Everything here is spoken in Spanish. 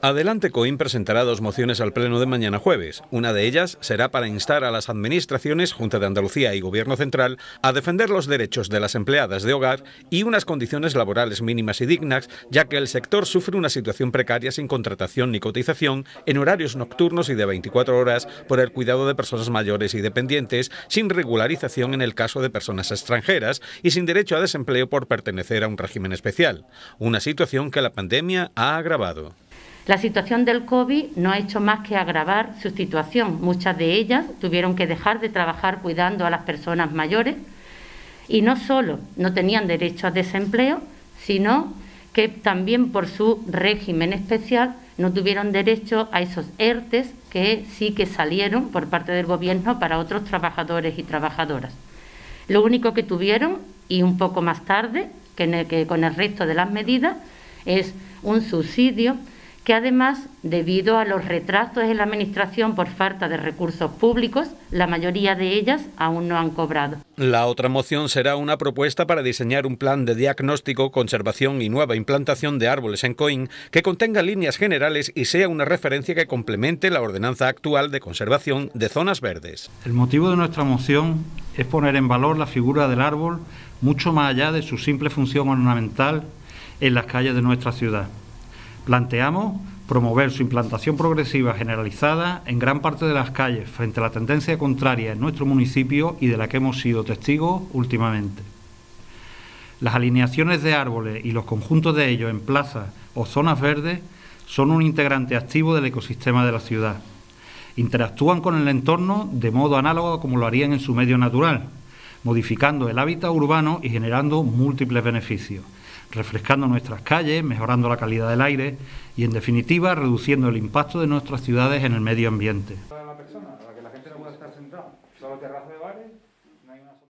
Adelante Coim presentará dos mociones al Pleno de mañana jueves. Una de ellas será para instar a las administraciones, Junta de Andalucía y Gobierno Central, a defender los derechos de las empleadas de hogar y unas condiciones laborales mínimas y dignas, ya que el sector sufre una situación precaria sin contratación ni cotización, en horarios nocturnos y de 24 horas por el cuidado de personas mayores y dependientes, sin regularización en el caso de personas extranjeras y sin derecho a desempleo por pertenecer a un régimen especial. Una situación que la pandemia ha agravado. La situación del COVID no ha hecho más que agravar su situación. Muchas de ellas tuvieron que dejar de trabajar cuidando a las personas mayores y no solo no tenían derecho a desempleo, sino que también por su régimen especial no tuvieron derecho a esos ERTES que sí que salieron por parte del Gobierno para otros trabajadores y trabajadoras. Lo único que tuvieron, y un poco más tarde, que, que con el resto de las medidas, es un subsidio que además, debido a los retrasos en la Administración por falta de recursos públicos, la mayoría de ellas aún no han cobrado. La otra moción será una propuesta para diseñar un plan de diagnóstico, conservación y nueva implantación de árboles en Coín que contenga líneas generales y sea una referencia que complemente la ordenanza actual de conservación de zonas verdes. El motivo de nuestra moción es poner en valor la figura del árbol mucho más allá de su simple función ornamental en las calles de nuestra ciudad. Planteamos promover su implantación progresiva generalizada en gran parte de las calles frente a la tendencia contraria en nuestro municipio y de la que hemos sido testigos últimamente. Las alineaciones de árboles y los conjuntos de ellos en plazas o zonas verdes son un integrante activo del ecosistema de la ciudad. Interactúan con el entorno de modo análogo como lo harían en su medio natural, modificando el hábitat urbano y generando múltiples beneficios refrescando nuestras calles, mejorando la calidad del aire y, en definitiva, reduciendo el impacto de nuestras ciudades en el medio ambiente.